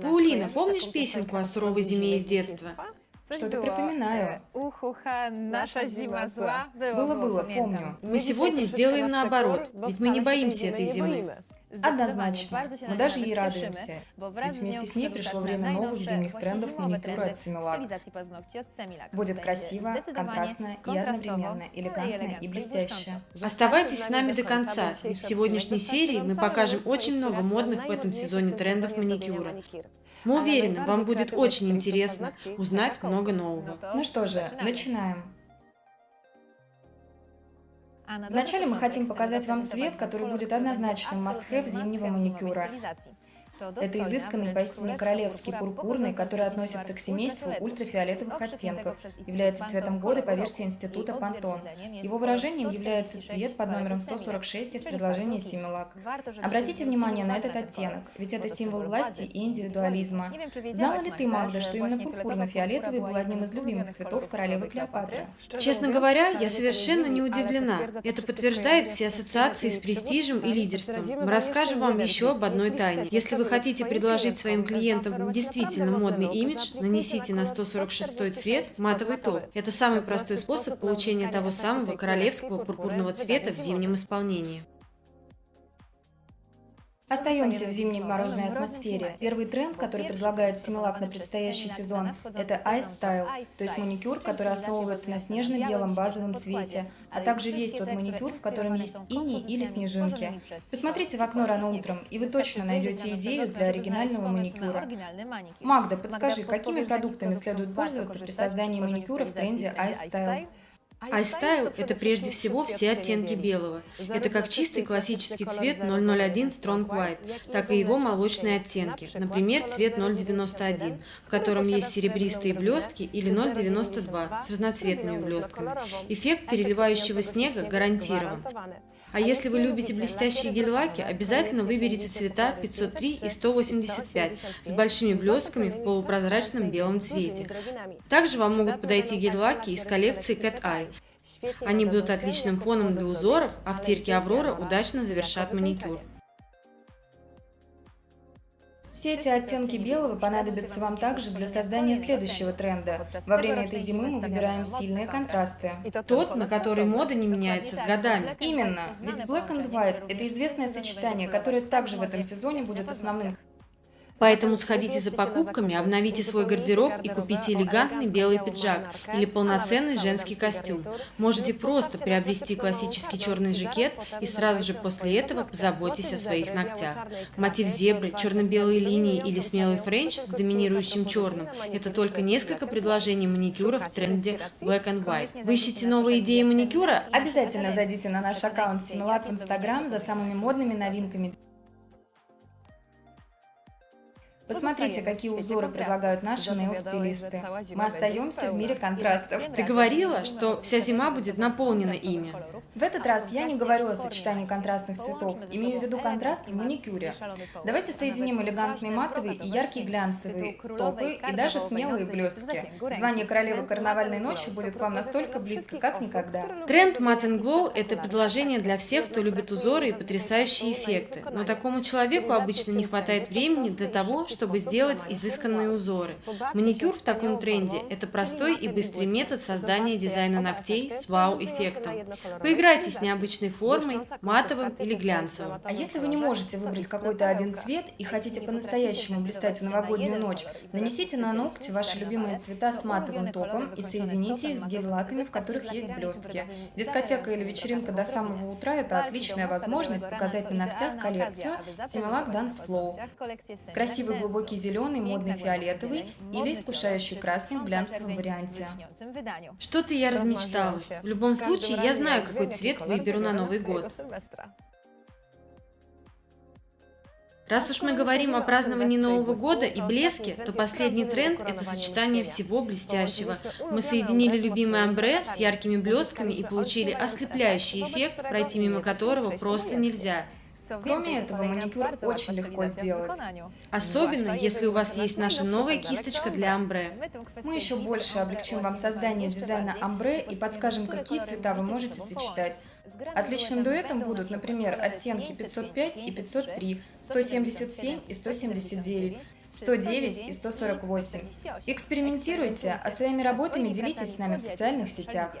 Паулина, помнишь песенку о суровой зиме из детства? Что-то припоминаю. Наша зима зла. Было-было, помню. Мы сегодня сделаем наоборот, ведь мы не боимся этой зимы. Однозначно. Мы даже ей радуемся. Ведь вместе с ней пришло время новых зимних трендов маникюра от Similac. Будет красиво, контрастно и одновременно элегантно и блестяще. Оставайтесь с нами до конца, ведь в сегодняшней серии мы покажем очень много модных в этом сезоне трендов маникюра. Мы уверены, вам будет очень интересно узнать много нового. Ну что же, начинаем. Вначале мы хотим показать вам цвет, который будет однозначным must-have зимнего маникюра. Это изысканный, поистине королевский пурпурный, который относится к семейству ультрафиолетовых оттенков, является цветом года по версии Института Пантон. Его выражением является цвет под номером 146 из предложения Симилак. Обратите внимание на этот оттенок, ведь это символ власти и индивидуализма. Знала ли ты, Магда, что именно пурпурно-фиолетовый был одним из любимых цветов королевы Клеопатры? Честно говоря, я совершенно не удивлена. Это подтверждает все ассоциации с престижем и лидерством. Мы расскажем вам еще об одной тайне. Если вы хотите предложить своим клиентам действительно модный имидж, нанесите на 146 цвет матовый топ. Это самый простой способ получения того самого королевского пурпурного цвета в зимнем исполнении. Остаемся в зимней морозной атмосфере. Первый тренд, который предлагает Симилак на предстоящий сезон, это Ice Style, то есть маникюр, который основывается на снежно-белом базовом цвете, а также весь тот маникюр, в котором есть иней или снежинки. Посмотрите в окно рано утром, и вы точно найдете идею для оригинального маникюра. Магда, подскажи, какими продуктами следует пользоваться при создании маникюра в тренде Ice Style? iStyle – это прежде всего все оттенки белого. Это как чистый классический цвет 001 Strong White, так и его молочные оттенки, например, цвет 091, в котором есть серебристые блестки, или 092 с разноцветными блестками. Эффект переливающего снега гарантирован. А если вы любите блестящие гель-лаки, обязательно выберите цвета 503 и 185 с большими блестками в полупрозрачном белом цвете. Также вам могут подойти гель-лаки из коллекции Cat Eye. Они будут отличным фоном для узоров, а в тирке Аврора удачно завершат маникюр. Все эти оттенки белого понадобятся вам также для создания следующего тренда. Во время этой зимы мы выбираем сильные контрасты. Тот, на который мода не меняется с годами. Именно, ведь Black and White – это известное сочетание, которое также в этом сезоне будет основным Поэтому сходите за покупками, обновите свой гардероб и купите элегантный белый пиджак или полноценный женский костюм. Можете просто приобрести классический черный жакет и сразу же после этого позаботьтесь о своих ногтях. Мотив зебры, черно-белые линии или смелый френч с доминирующим черным – это только несколько предложений маникюра в тренде Black and White. Вы ищете новые идеи маникюра? Обязательно зайдите на наш аккаунт Semilac в Инстаграм за самыми модными новинками. Посмотрите, какие узоры предлагают наши нейл-стилисты. Мы остаемся в мире контрастов. Ты говорила, что вся зима будет наполнена ими. В этот раз я не говорю о сочетании контрастных цветов, имею в виду контраст в маникюре. Давайте соединим элегантные матовые и яркие глянцевые топы и даже смелые блестки. Звание королевы карнавальной ночи будет к вам настолько близко, как никогда. Тренд Matte and Glow – это предложение для всех, кто любит узоры и потрясающие эффекты. Но такому человеку обычно не хватает времени для того, чтобы сделать изысканные узоры. Маникюр в таком тренде – это простой и быстрый метод создания дизайна ногтей с вау-эффектом. Поиграйте с необычной формой, матовым или глянцевым. А если вы не можете выбрать какой-то один цвет и хотите по-настоящему блистать в новогоднюю ночь, нанесите на ногти ваши любимые цвета с матовым топом и соедините их с гель-лаками, в которых есть блестки. Дискотека или вечеринка до самого утра – это отличная возможность показать на ногтях коллекцию Similac Dance Flow. Красивый глубокий зеленый, модный фиолетовый или искушающий красный в глянцевом варианте. Что-то я размечталась. В любом случае, я знаю, какой цвет выберу на Новый год. Раз уж мы говорим о праздновании Нового года и блеске, то последний тренд – это сочетание всего блестящего. Мы соединили любимый амбре с яркими блестками и получили ослепляющий эффект, пройти мимо которого просто нельзя. Кроме этого, маникюр очень легко сделать. Особенно, если у вас есть наша новая кисточка для амбре. Мы еще больше облегчим вам создание дизайна амбре и подскажем, какие цвета вы можете сочетать. Отличным дуэтом будут, например, оттенки 505 и 503, 177 и 179. 109 и 148. Экспериментируйте, а своими работами делитесь с нами в социальных сетях.